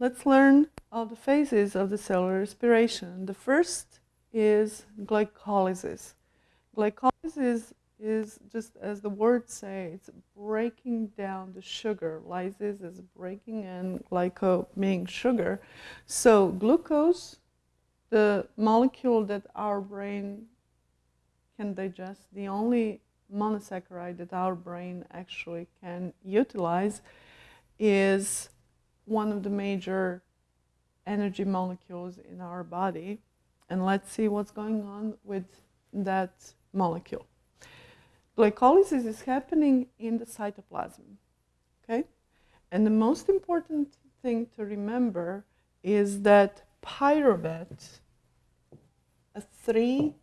let's learn all the phases of the cellular respiration. The first is glycolysis. Glycolysis is just as the words say, it's breaking down the sugar. Lysis is breaking and glyco meaning sugar. So glucose, the molecule that our brain can digest, the only monosaccharide that our brain actually can utilize is one of the major energy molecules in our body. And let's see what's going on with that molecule. Glycolysis is happening in the cytoplasm, okay? And the most important thing to remember is that pyruvate, a three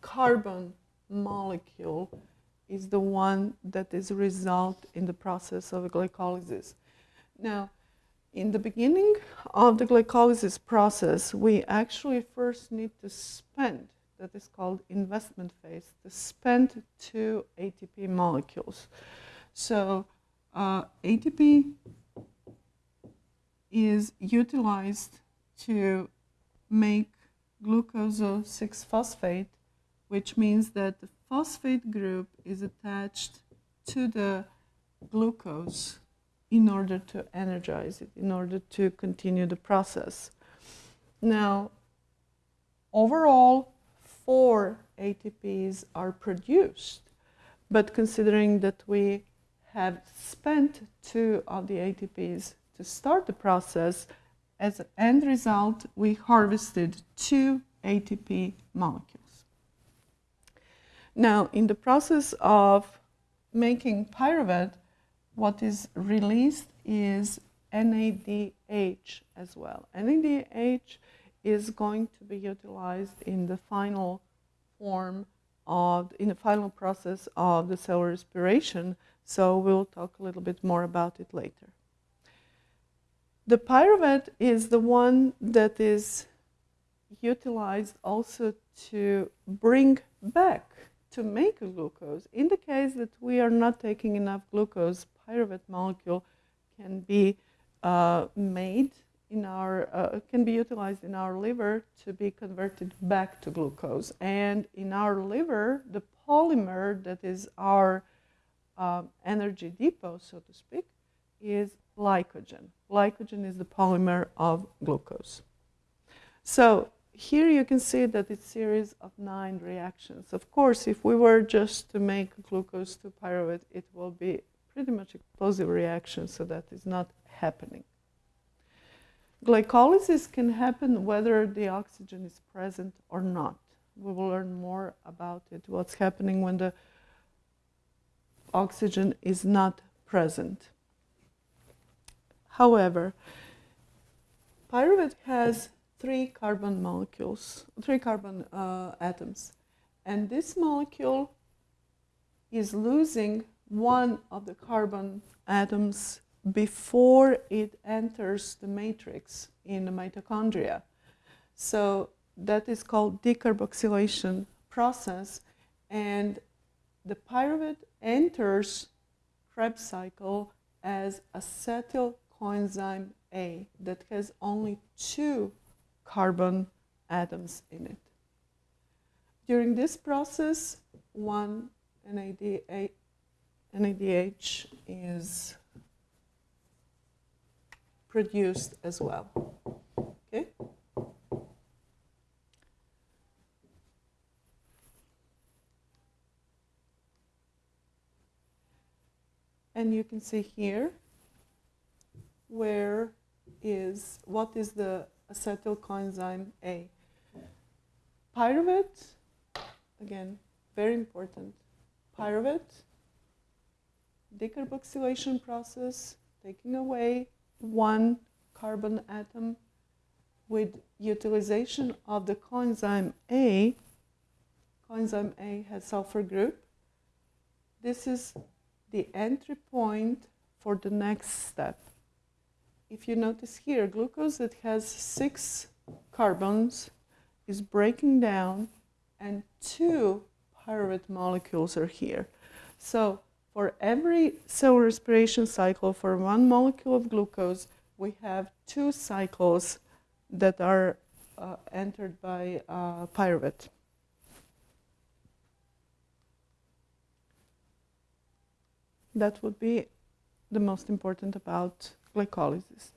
carbon molecule, is the one that is result in the process of glycolysis. Now, in the beginning of the glycolysis process, we actually first need to spend, that is called investment phase, to spend two ATP molecules. So uh, ATP is utilized to make glucose 6-phosphate, which means that the phosphate group is attached to the glucose in order to energize it, in order to continue the process. Now, overall, four ATPs are produced, but considering that we have spent two of the ATPs to start the process, as an end result, we harvested two ATP molecules. Now, in the process of making pyruvate, what is released is NADH as well. NADH is going to be utilized in the final form of, in the final process of the cell respiration, so we'll talk a little bit more about it later. The pyruvate is the one that is utilized also to bring back to make glucose. In the case that we are not taking enough glucose, pyruvate molecule can be uh, made in our, uh, can be utilized in our liver to be converted back to glucose. And in our liver, the polymer that is our uh, energy depot, so to speak, is glycogen. Glycogen is the polymer of glucose. So here you can see that it's a series of nine reactions. Of course, if we were just to make glucose to pyruvate, it will be pretty much explosive reaction, so that is not happening. Glycolysis can happen whether the oxygen is present or not. We will learn more about it, what's happening when the oxygen is not present. However, pyruvate has three carbon molecules, three carbon uh, atoms. And this molecule is losing one of the carbon atoms before it enters the matrix in the mitochondria. So that is called decarboxylation process. And the pyruvate enters Krebs cycle as acetyl coenzyme A that has only two carbon atoms in it. During this process, one NADH, NADH is produced as well. Okay? And you can see here where is, what is the acetyl coenzyme A. Pyruvate, again, very important. Pyruvate, decarboxylation process, taking away one carbon atom with utilization of the coenzyme A. Coenzyme A has sulfur group. This is the entry point for the next step if you notice here, glucose that has six carbons is breaking down and two pyruvate molecules are here. So for every cell respiration cycle for one molecule of glucose, we have two cycles that are uh, entered by uh, pyruvate. That would be the most important about glycolysis.